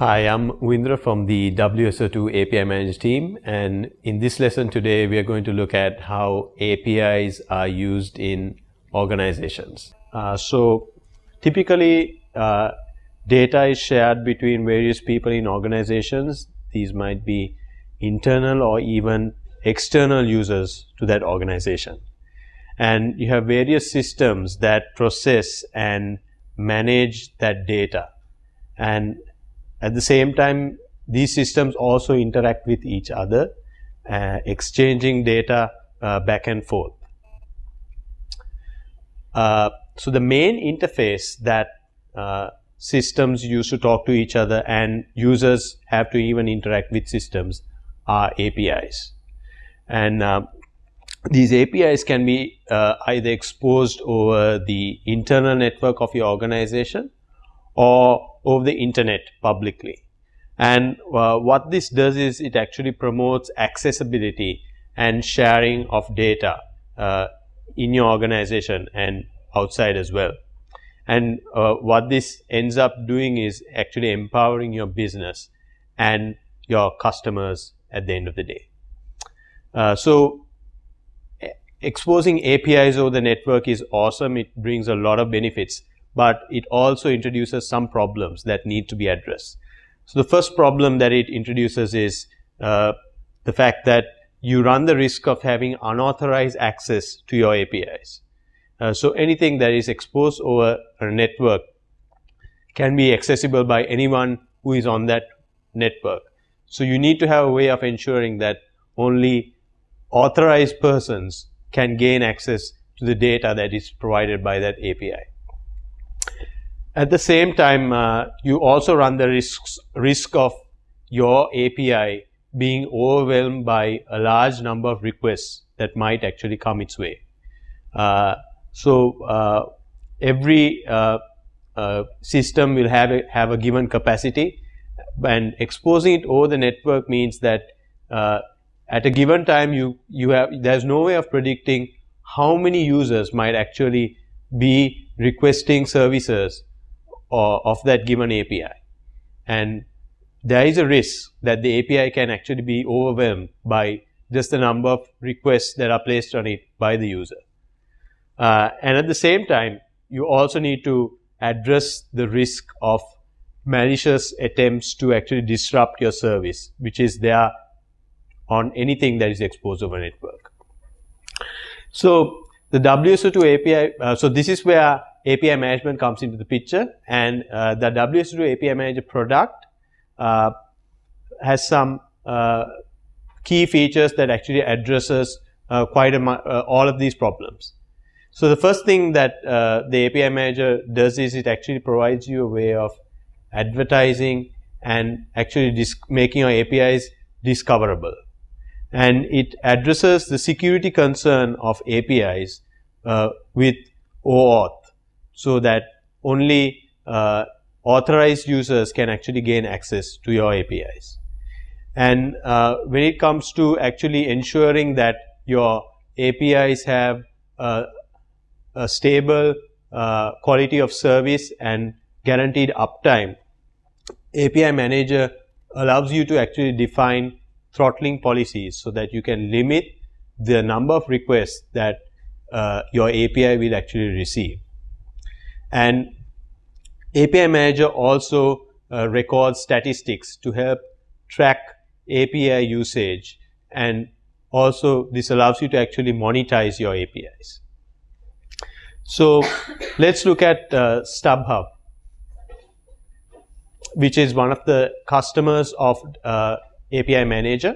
Hi, I'm Windra from the WSO2 API Manager team and in this lesson today we are going to look at how APIs are used in organizations. Uh, so typically uh, data is shared between various people in organizations. These might be internal or even external users to that organization. And you have various systems that process and manage that data. And at the same time, these systems also interact with each other, uh, exchanging data uh, back and forth. Uh, so the main interface that uh, systems use to talk to each other and users have to even interact with systems are APIs. And uh, these APIs can be uh, either exposed over the internal network of your organization or over the internet publicly. And uh, what this does is it actually promotes accessibility and sharing of data uh, in your organization and outside as well. And uh, what this ends up doing is actually empowering your business and your customers at the end of the day. Uh, so exposing APIs over the network is awesome. It brings a lot of benefits but it also introduces some problems that need to be addressed. So the first problem that it introduces is uh, the fact that you run the risk of having unauthorized access to your APIs. Uh, so anything that is exposed over a network can be accessible by anyone who is on that network. So you need to have a way of ensuring that only authorized persons can gain access to the data that is provided by that API. At the same time, uh, you also run the risks, risk of your API being overwhelmed by a large number of requests that might actually come its way. Uh, so uh, every uh, uh, system will have a, have a given capacity and exposing it over the network means that uh, at a given time you you have there's no way of predicting how many users might actually be requesting services of that given API. And there is a risk that the API can actually be overwhelmed by just the number of requests that are placed on it by the user. Uh, and at the same time, you also need to address the risk of malicious attempts to actually disrupt your service, which is there on anything that is exposed over network. So the WSO2 API, uh, so this is where API management comes into the picture and uh, the WSO2 API Manager product uh, has some uh, key features that actually addresses uh, quite a uh, all of these problems. So the first thing that the API Manager does is it actually provides you a way of advertising and actually making your APIs discoverable. And it addresses the security concern of APIs with OAuth so that only uh, authorized users can actually gain access to your APIs. And uh, when it comes to actually ensuring that your APIs have uh, a stable uh, quality of service and guaranteed uptime, API Manager allows you to actually define throttling policies so that you can limit the number of requests that uh, your API will actually receive. And API Manager also uh, records statistics to help track API usage and also this allows you to actually monetize your APIs. So let's look at uh, StubHub, which is one of the customers of uh, API Manager.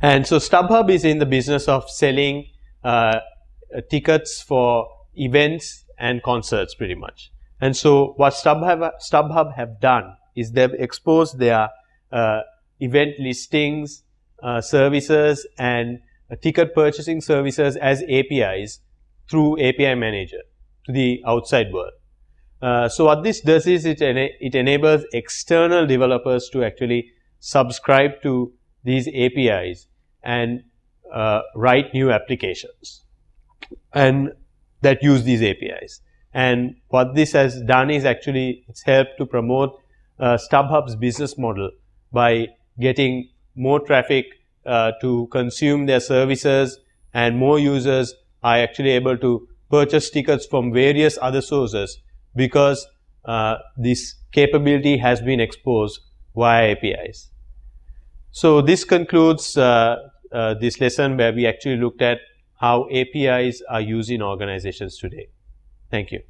And so StubHub is in the business of selling uh, tickets for events and concerts pretty much. And so what StubHub, StubHub have done is they've exposed their uh, event listings, uh, services and uh, ticket purchasing services as APIs through API Manager to the outside world. Uh, so what this does is it, ena it enables external developers to actually subscribe to these APIs and uh, write new applications. And that use these APIs. And what this has done is actually it's helped to promote uh, StubHub's business model by getting more traffic uh, to consume their services and more users are actually able to purchase tickets from various other sources because uh, this capability has been exposed via APIs. So this concludes uh, uh, this lesson where we actually looked at how APIs are used in organizations today. Thank you.